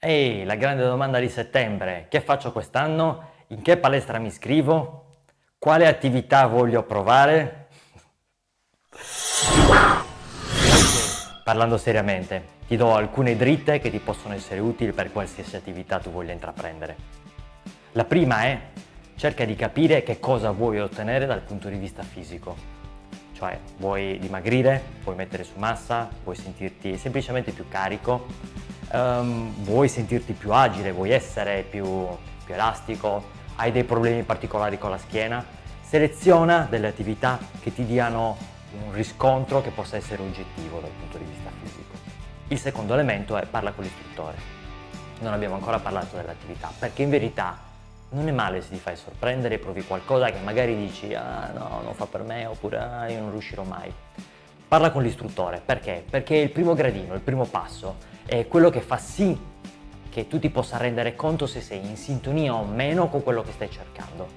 Ehi, la grande domanda di settembre, che faccio quest'anno? In che palestra mi iscrivo? Quale attività voglio provare? Parlando seriamente, ti do alcune dritte che ti possono essere utili per qualsiasi attività tu voglia intraprendere. La prima è, cerca di capire che cosa vuoi ottenere dal punto di vista fisico. Cioè, vuoi dimagrire, vuoi mettere su massa, vuoi sentirti semplicemente più carico, um, vuoi sentirti più agile, vuoi essere più, più elastico, hai dei problemi particolari con la schiena, seleziona delle attività che ti diano un riscontro che possa essere oggettivo dal punto di vista fisico. Il secondo elemento è parla con l'istruttore. Non abbiamo ancora parlato dell'attività, perché in verità non è male se ti fai sorprendere e provi qualcosa che magari dici ah no, non fa per me oppure ah, io non riuscirò mai. Parla con l'istruttore, perché? Perché il primo gradino, il primo passo è quello che fa sì che tu ti possa rendere conto se sei in sintonia o meno con quello che stai cercando.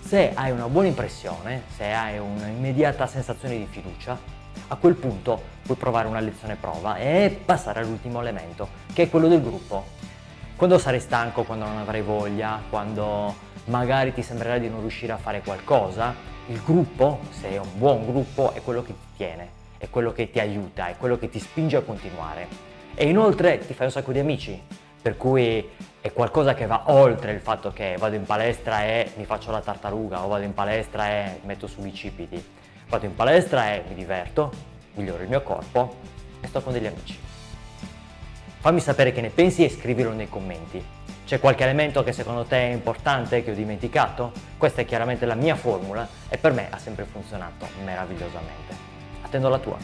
Se hai una buona impressione, se hai un'immediata sensazione di fiducia, a quel punto puoi provare una lezione prova e passare all'ultimo elemento, che è quello del gruppo. Quando sarai stanco, quando non avrai voglia, quando magari ti sembrerà di non riuscire a fare qualcosa, il gruppo, se è un buon gruppo, è quello che ti tiene, è quello che ti aiuta, è quello che ti spinge a continuare e inoltre ti fai un sacco di amici, per cui è qualcosa che va oltre il fatto che vado in palestra e mi faccio la tartaruga o vado in palestra e metto su bicipiti. Vado in palestra e mi diverto, miglioro il mio corpo e sto con degli amici. Fammi sapere che ne pensi e scrivilo nei commenti. C'è qualche elemento che secondo te è importante che ho dimenticato? Questa è chiaramente la mia formula e per me ha sempre funzionato meravigliosamente. Attendo la tua.